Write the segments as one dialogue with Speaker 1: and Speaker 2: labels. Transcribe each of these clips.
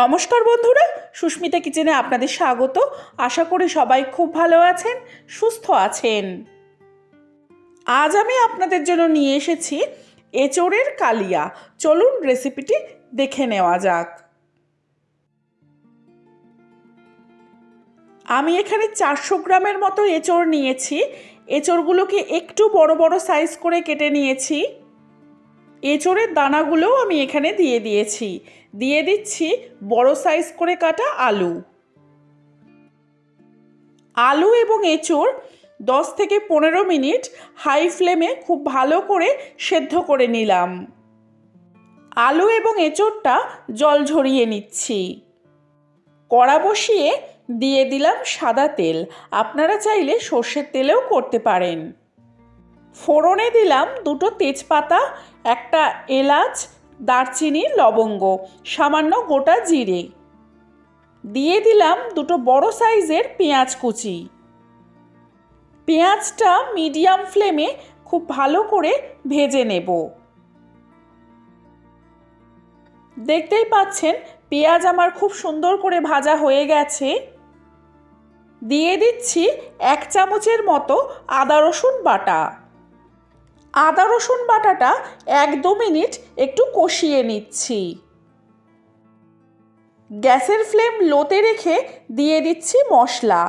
Speaker 1: নমস্কার বন্ধুরা, সুস্মিতা কিচেনে আপনাদের স্বাগত। আশা করি সবাই খুব ভালো আছেন, সুস্থ আছেন। আজ আমি আপনাদের জন্য নিয়ে এসেছি এচোড়ের কালিয়া। চলুন রেসিপিটি দেখে নেওয়া যাক। আমি এখানে চারশো গ্রামের মতো এঁচড় নিয়েছি। এঁচড়গুলোকে একটু বড় বড় সাইজ করে কেটে নিয়েছি। এঁচড়ের দানাগুলোও আমি এখানে দিয়ে দিয়েছি। দিয়ে দিচ্ছি বড় সাইজ করে কাটা আলু। আলু এবং এঁচড় দশ থেকে পনেরো মিনিট হাই ফ্লেমে খুব ভালো করে সেদ্ধ করে নিলাম। আলু এবং এঁচড়টা জল ঝরিয়ে নিচ্ছি। কড়া বসিয়ে দিয়ে দিলাম সাদা তেল। আপনারা চাইলে সর্ষের তেলেও করতে পারেন। ফোড়নে দিলাম দুটো তেজপাতা, একটা এলাচ, দারচিনি, লবঙ্গ, সামান্য গোটা জিরে। দিয়ে দিলাম দুটো বড় সাইজের পেঁয়াজ কুচি। পেঁয়াজটা মিডিয়াম ফ্লেমে খুব ভালো করে ভেজে নেব। দেখতেই পাচ্ছেন, পেঁয়াজ আমার খুব সুন্দর করে ভাজা হয়ে গেছে। দিয়ে দিচ্ছি এক চামচের মতো আদা রসুন বাটা। আদা, রসুন বাটাটা এক দু মিনিট একটু কষিয়ে নিচ্ছি। গ্যাসের ফ্লেম লোতে রেখে দিয়ে দিচ্ছি মশলা।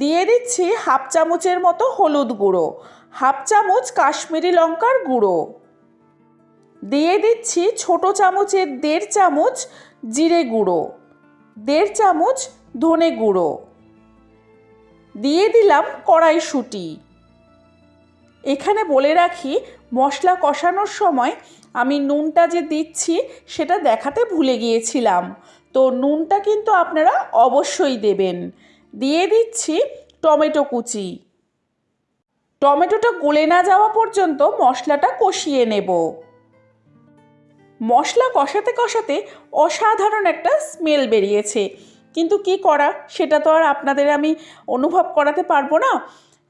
Speaker 1: দিয়ে দিচ্ছি হাফ চামচের মতো হলুদ গুঁড়ো, হাফ চামচ কাশ্মীরি লঙ্কার গুঁড়ো। দিয়ে দিচ্ছি ছোট চামচের দেড় চামচ জিরে গুঁড়ো, দেড় চামচ ধনে গুঁড়ো। দিয়ে দিলাম কড়াইশুঁটি। এখানে বলে রাখি, মশলা কষানোর সময় আমি নুনটা যে দিচ্ছি, সেটা দেখাতে ভুলে গিয়েছিলাম। তো নুনটা কিন্তু আপনারা অবশ্যই দেবেন। দিয়ে দিচ্ছি টমেটো কুচি। টমেটোটা গলে না যাওয়া পর্যন্ত মশলাটা কষিয়ে নেব। মশলা কষাতে কষাতে অসাধারণ একটা স্মেল বেরিয়েছে। কিন্তু কি করা, সেটা তো আর আপনাদের আমি অনুভব করাতে পারব না।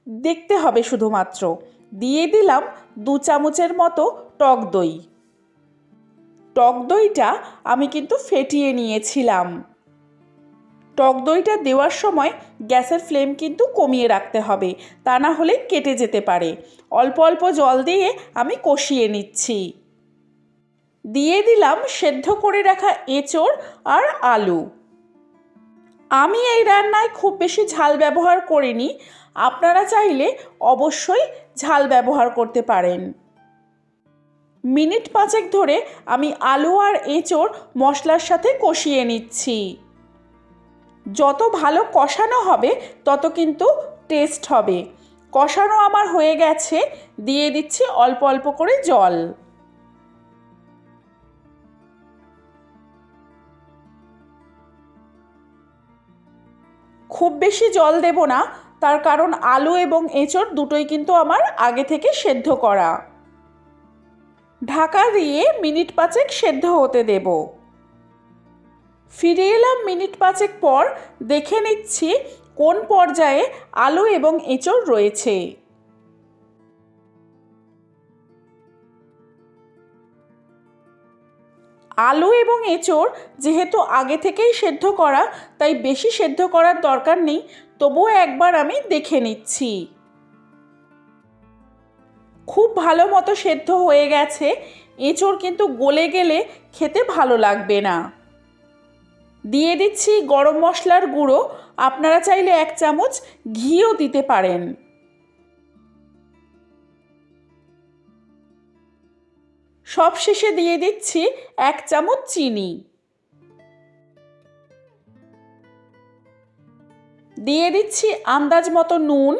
Speaker 1: দেখতে হবে শুধুমাত্র। দিয়ে দিলাম দু চামচের মতো টক দই। টক দইটা আমি কিন্তু ফেটিয়ে নিয়েছিলাম। টক দইটা দেওয়ার সময় গ্যাসের ফ্লেম কিন্তু কমিয়ে রাখতে হবে, তা না হলে কেটে যেতে পারে। অল্প অল্প জল দিয়ে আমি কষিয়ে নিচ্ছি। দিয়ে দিলাম সেদ্ধ করে রাখা এঁচড় আর আলু। আমি এই রান্নায় খুব বেশি ঝাল ব্যবহার করিনি। আপনারা চাইলে অবশ্যই ঝাল ব্যবহার করতে পারেন। মিনিট পাঁচেক ধরে আমি আলু আর এঁচড় মশলার সাথে কষিয়ে নিচ্ছি। যত ভালো কষানো হবে, তত কিন্তু টেস্ট হবে। কষানো আমার হয়ে গেছে, দিয়ে দিচ্ছি অল্প অল্প করে জল। খুব বেশি জল দেব না, তার কারণ আলু এবং এঁচড় দুটোই কিন্তু আমার আগে থেকে সেদ্ধ করা। ঢাকা দিয়ে মিনিট পাঁচেক সেদ্ধ হতে দেব। ফিরে এলাম মিনিট পাঁচেক পর দেখে নিচ্ছি কোন পর্যায়ে আলু এবং এঁচড় রয়েছে। আলু এবং এঁচড় যেহেতু আগে থেকেই সেদ্ধ করা, তাই বেশি সেদ্ধ করার দরকার নেই। তবুও একবার আমি দেখে নিচ্ছি। খুব ভালো মতো সেদ্ধ হয়ে গেছে। এঁচড় কিন্তু গলে গেলে খেতে ভালো লাগবে না। দিয়ে দিচ্ছি গরম মশলার গুঁড়ো। আপনারা চাইলে এক চামচ ঘিও দিতে পারেন। সব শেষে দিয়ে দিচ্ছি এক চামচ চিনি। দিয়ে দিচ্ছি আন্দাজ মতো নুন।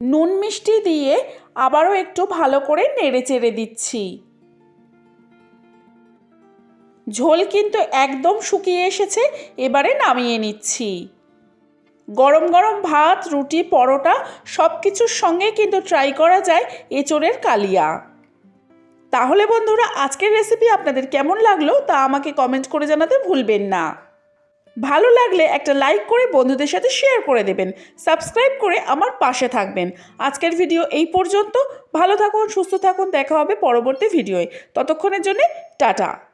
Speaker 1: নুন মিষ্টি দিয়ে আবারও একটু ভালো করে নেড়ে চেড়ে দিচ্ছি। ঝোল কিন্তু একদম শুকিয়ে এসেছে, এবারে নামিয়ে নিচ্ছি। গরম গরম ভাত, রুটি, পরোটা সব কিছুর সঙ্গে কিন্তু ট্রাই করা যায় এঁচড়ের কালিয়া। তাহলে বন্ধুরা, আজকের রেসিপি আপনাদের কেমন লাগল তা আমাকে কমেন্ট করে জানাতে ভুলবেন না। ভালো লাগলে একটা লাইক করে বন্ধুদের সাথে শেয়ার করে দেবেন সাবস্ক্রাইব করে আমার পাশে থাকবেন। আজকের ভিডিও এই পর্যন্ত। ভালো থাকুন, সুস্থ থাকুন, দেখা হবে পরবর্তী ভিডিওয়ে ততক্ষণের জন্যে টাটা।